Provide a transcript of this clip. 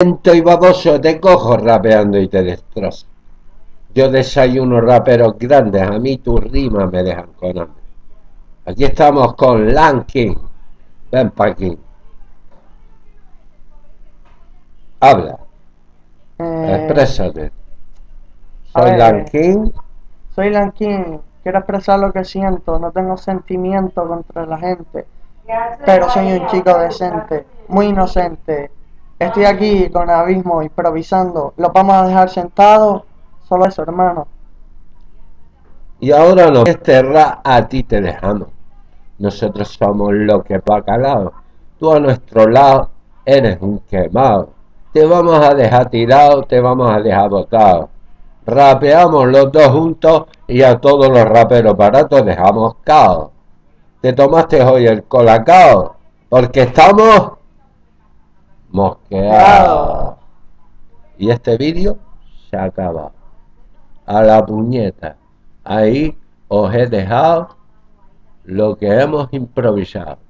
lento y baboso te cojo rapeando y te destrozo. Yo desayuno raperos grandes, a mí tus rimas me dejan con hambre. Aquí estamos con Lanking. Ven pa' aquí. Habla, Eh, exprésate. Soy ver. Lanking. soy Lankin, quiero expresar lo que siento, no tengo sentimiento contra la gente, pero soy un chico decente, muy inocente. Estoy aquí con Abismo improvisando, lo vamos a dejar sentado, solo eso hermano. Y ahora no, este rap a ti te dejamos. Nosotros somos lo que bacalao. Tú a nuestro lado eres un quemado. Te vamos a dejar tirado, te vamos a dejar botado. Rapeamos los dos juntos y a todos los raperos baratos dejamos cao. Te tomaste hoy el colacao porque estamos mosqueados. Y este vídeo se acaba. A la puñeta. Ahí os he dejado lo que hemos improvisado.